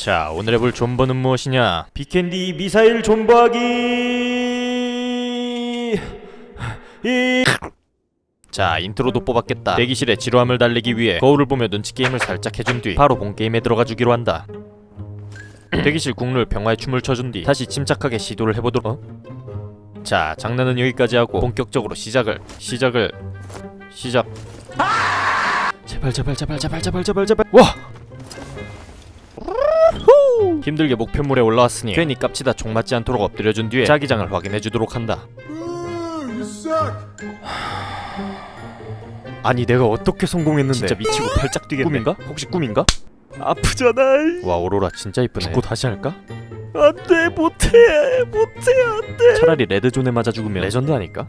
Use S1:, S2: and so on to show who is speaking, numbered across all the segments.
S1: 자 오늘 해볼 존버는 무엇이냐? 비캔디 미사일 존버하기! 이... 자 인트로도 뽑았겠다. 대기실에 지루함을 달래기 위해 거울을 보며 눈치 게임을 살짝 해준 뒤 바로 본 게임에 들어가 주기로 한다. 대기실 국룰 평화의 춤을 춰준 뒤 다시 침착하게 시도를 해보도록 어? 자 장난은 여기까지 하고 본격적으로 시작을 시작을 시작. 제발 제발 제발 제발 제발 제발 제발. 와 힘들게 목표물에 올라왔으니 괜히 깝치다 총 맞지 않도록 엎드려준 뒤에 자기장을 확인해주도록 한다. 아니 내가 어떻게 성공했는데? 진짜 미치고 팔짝 뛰겠네. 꿈인가? 혹시 꿈인가? 아프잖아 와 오로라 진짜 이쁘네. 죽고 다시 할까? 안돼 못해 못해 안돼. 차라리 red zone에 맞아 죽으면. 레전드 아닐까?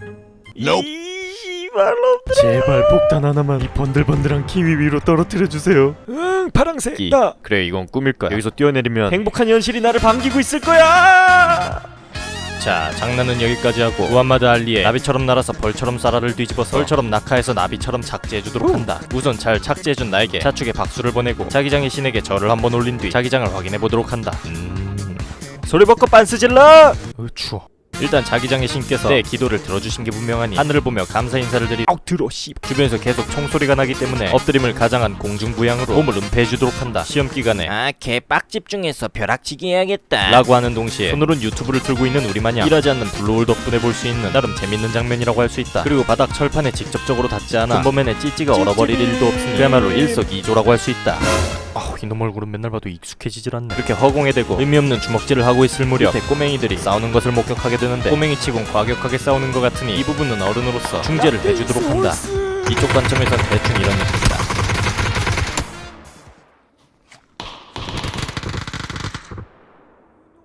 S1: 이발놈들 제발 폭탄 하나만 이 번들번들한 키위 위로 떨어뜨려 주세요 응 파랑색 나 그래 이건 꿈일까 여기서 뛰어내리면 행복한 현실이 나를 반기고 있을 거야. 자 장난은 여기까지 하고 무함마드 알리의 나비처럼 날아서 벌처럼 쌀알을 뒤집어서 벌처럼 낙하해서 나비처럼 착지해주도록 한다. 우선 잘 착지해준 나에게 자축에 박수를 보내고 자기장의 신에게 절을 한번 올린 뒤 자기장을 확인해보도록 한다. 음... 소리 벗고 빤스 질러! 어, 추워 일단 자기장의 신께서 내 기도를 들어주신 게 분명하니 하늘을 보며 감사 인사를 드리 아우 들어 씨. 주변에서 계속 총소리가 나기 때문에 엎드림을 가장한 공중부양으로 몸을 은폐해주도록 한다. 시험 기간에
S2: 아, 개빡 집중해서 벼락치기 해야겠다.
S1: 라고 하는 동시에 손으론 유튜브를 들고 있는 우리 마냥 일하지 않는 블루홀 덕분에 볼 수 있는 나름 재밌는 장면이라고 할 수 있다. 그리고 바닥 철판에 직접적으로 닿지 않아 군범맨의 찌찌가 얼어버릴 일도 없으니 그야말로 일석이조라고 할 수 있다 아우 이놈 얼굴은 맨날 봐도 익숙해지질 않네. 이렇게 허공에 대고 의미 없는 주먹질을 하고 있을 무렵 밑에 꼬맹이들이 싸우는 것을 목격하게 되는데 꼬맹이 치곤 과격하게 싸우는 것 같으니 이 부분은 어른으로서 중재를 해주도록 한다. 이쪽 관점에선 대충 이런 느낌이다.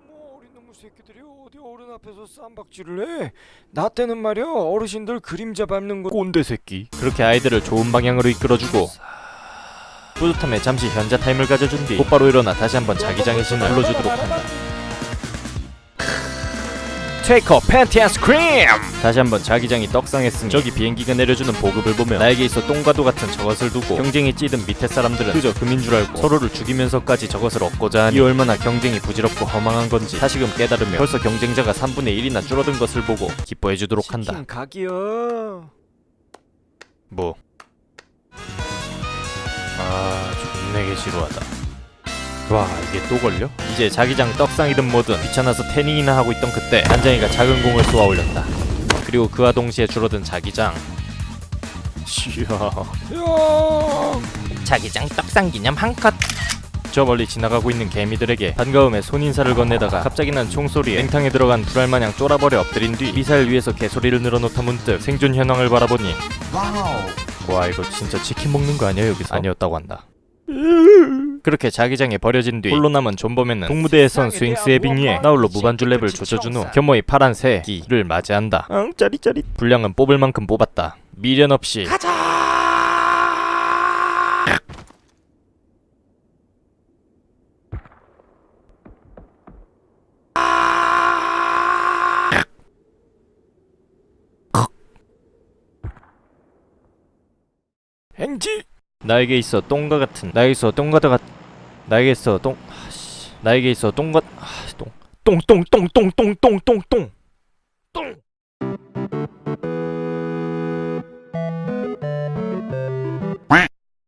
S3: 뭐 어린 놈의 새끼들이 어디 어른 앞에서 쌈박질을 해? 나 때는 말이야 어르신들 그림자 밟는 거
S1: 꼰대 새끼. 그렇게 아이들을 좋은 방향으로 이끌어주고 뿌듯함에 잠시 현자 타임을 가져준 뒤 곧바로 일어나 다시 한번 자기장의 신을 불러주도록 한다. 테이커 팬티 아이스크림 다시 한번 자기장이 떡상했으니 저기 비행기가 내려주는 보급을 보며 나에게 있어 똥과도 같은 저것을 두고 경쟁이 찌든 밑에 사람들은 그저 금인 줄 알고 서로를 죽이면서까지 저것을 얻고자 하니 이 얼마나 경쟁이 부질없고 허망한 건지 다시금 깨달으며 벌써 경쟁자가 3분의 1이나 줄어든 것을 보고 기뻐해주도록 한다.
S3: 각이요.
S1: 뭐? 아 존내게 지루하다. 와 이게 또 걸려? 이제 자기장 떡상이든 뭐든 귀찮아서 태닝이나 하고 있던 그때 한장이가 작은 공을 쏘아 올렸다. 그리고 그와 동시에 줄어든 자기장. 이야.
S3: 야
S2: 자기장 떡상 기념 한 컷.
S1: 저 멀리 지나가고 있는 개미들에게 반가움에 손인사를 건네다가 갑자기 난 총소리에 냉탕에 들어간 불알마냥 쫄아버려 엎드린 뒤 미사일 위에서 개소리를 늘어놓다 문득 생존 현황을 바라보니 와 이거 진짜 치킨 먹는 거 아니야 여기서? 아니었다고 한다 그렇게 자기장에 버려진 뒤 홀로 남은 존버맨은 동무대에선 스윙스의 빙의에 나홀로 무반주 랩을 조져준 후 겸허히 파란 새끼를 맞이한다. 응 짜릿짜릿. 분량은 뽑을 만큼 뽑았다. 미련 없이.
S3: 행지!
S1: 나에게 있어 똥과 같은 나에게 있어 똥과 같 나에게 있어 똥 아씨. 나에게 있어 똥과 아똥똥똥똥똥똥똥똥똥 똥